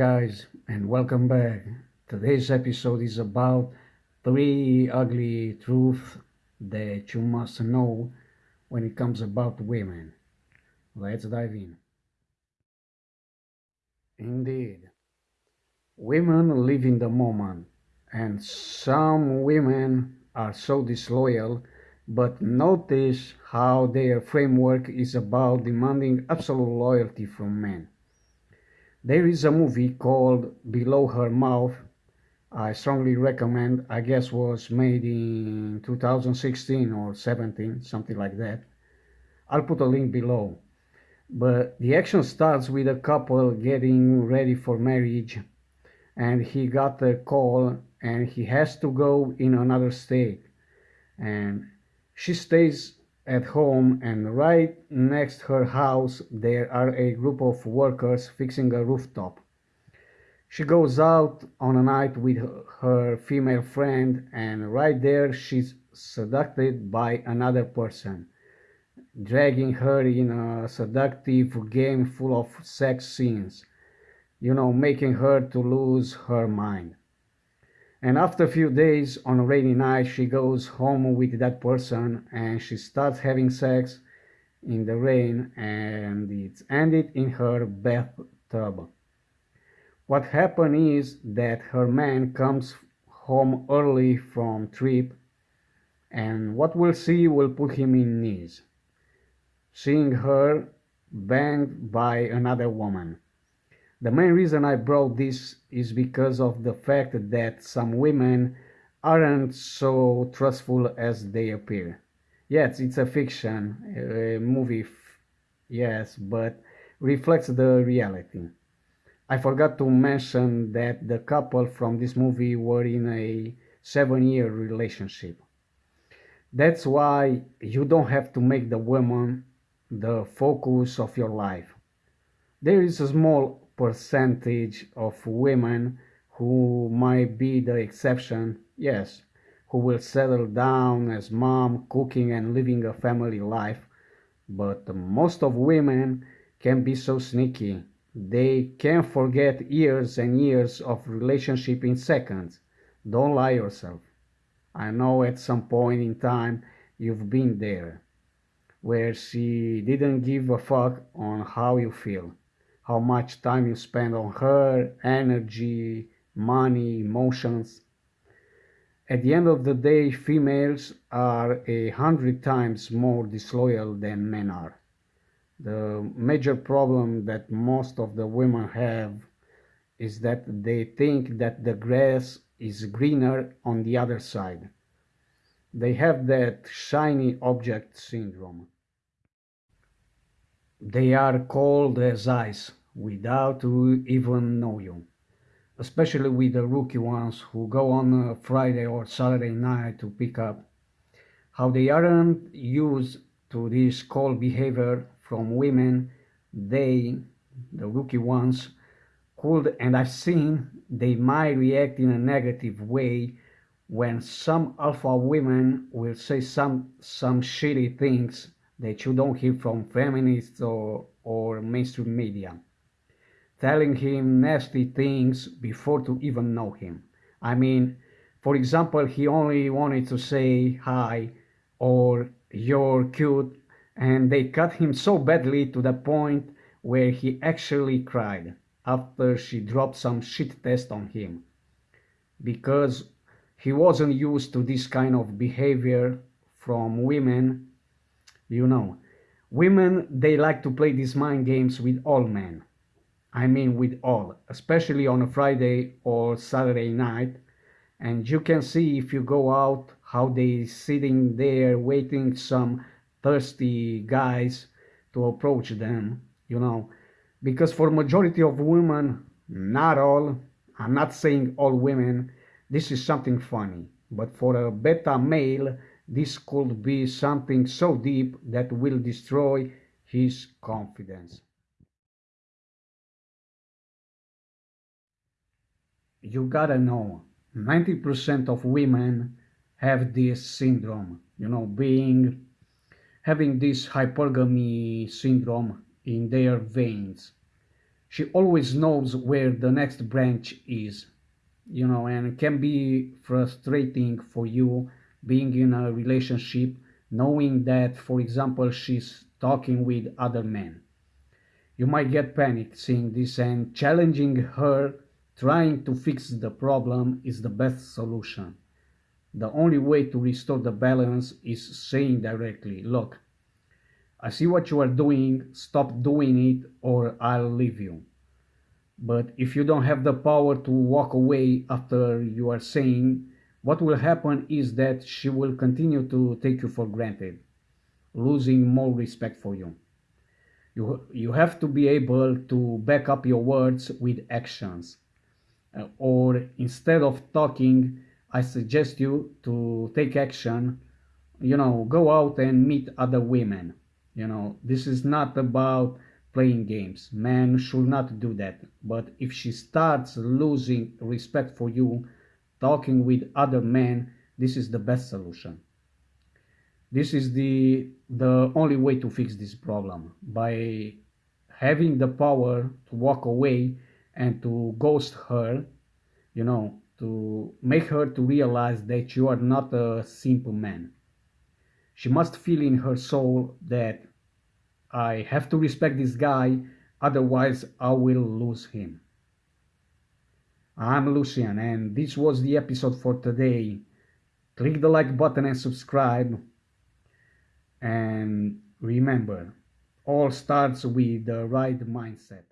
guys and welcome back. Today's episode is about three ugly truths that you must know when it comes about women. Let's dive in. Indeed, women live in the moment and some women are so disloyal but notice how their framework is about demanding absolute loyalty from men. There is a movie called Below Her Mouth. I strongly recommend. I guess was made in 2016 or 17, something like that. I'll put a link below. But the action starts with a couple getting ready for marriage and he got a call and he has to go in another state and she stays at home and right next her house there are a group of workers fixing a rooftop. She goes out on a night with her female friend and right there she's seduced by another person, dragging her in a seductive game full of sex scenes, you know, making her to lose her mind. And after a few days on a rainy night, she goes home with that person and she starts having sex in the rain and it's ended in her bathtub. What happened is that her man comes home early from trip and what we'll see will put him in knees, seeing her banged by another woman. The main reason I brought this is because of the fact that some women aren't so trustful as they appear. Yes, it's a fiction a movie, yes, but reflects the reality. I forgot to mention that the couple from this movie were in a seven-year relationship. That's why you don't have to make the woman the focus of your life. There is a small percentage of women who might be the exception, yes, who will settle down as mom, cooking and living a family life. But most of women can be so sneaky. They can forget years and years of relationship in seconds. Don't lie yourself. I know at some point in time you've been there, where she didn't give a fuck on how you feel how much time you spend on her, energy, money, emotions. At the end of the day, females are a hundred times more disloyal than men are. The major problem that most of the women have is that they think that the grass is greener on the other side. They have that shiny object syndrome. They are cold as ice without even know you. Especially with the rookie ones who go on a Friday or Saturday night to pick up. How they aren't used to this cold behavior from women, they, the rookie ones, could, and I've seen they might react in a negative way when some alpha women will say some some shitty things that you don't hear from feminists or, or mainstream media telling him nasty things before to even know him. I mean, for example, he only wanted to say hi or you're cute and they cut him so badly to the point where he actually cried after she dropped some shit test on him. Because he wasn't used to this kind of behavior from women you know. Women they like to play these mind games with all men I mean with all, especially on a Friday or Saturday night. And you can see if you go out how they sitting there waiting some thirsty guys to approach them, you know. Because for majority of women, not all, I'm not saying all women, this is something funny. But for a beta male, this could be something so deep that will destroy his confidence. You gotta know 90% of women have this syndrome. You know being having this hypergamy syndrome in their veins. She always knows where the next branch is you know and can be frustrating for you being in a relationship knowing that for example she's talking with other men. You might get panicked seeing this and challenging her trying to fix the problem is the best solution the only way to restore the balance is saying directly look I see what you are doing, stop doing it or I'll leave you. But if you don't have the power to walk away after you are saying, what will happen is that she will continue to take you for granted, losing more respect for you. You, you have to be able to back up your words with actions. Uh, or instead of talking, I suggest you to take action, you know, go out and meet other women you know, this is not about playing games. men should not do that. But if she starts losing respect for you, talking with other men, this is the best solution. This is the the only way to fix this problem by having the power to walk away and to ghost her, you know, to make her to realize that you are not a simple man. She must feel in her soul that I have to respect this guy, otherwise I will lose him. I'm Lucian and this was the episode for today. Click the like button and subscribe. And remember, all starts with the right mindset.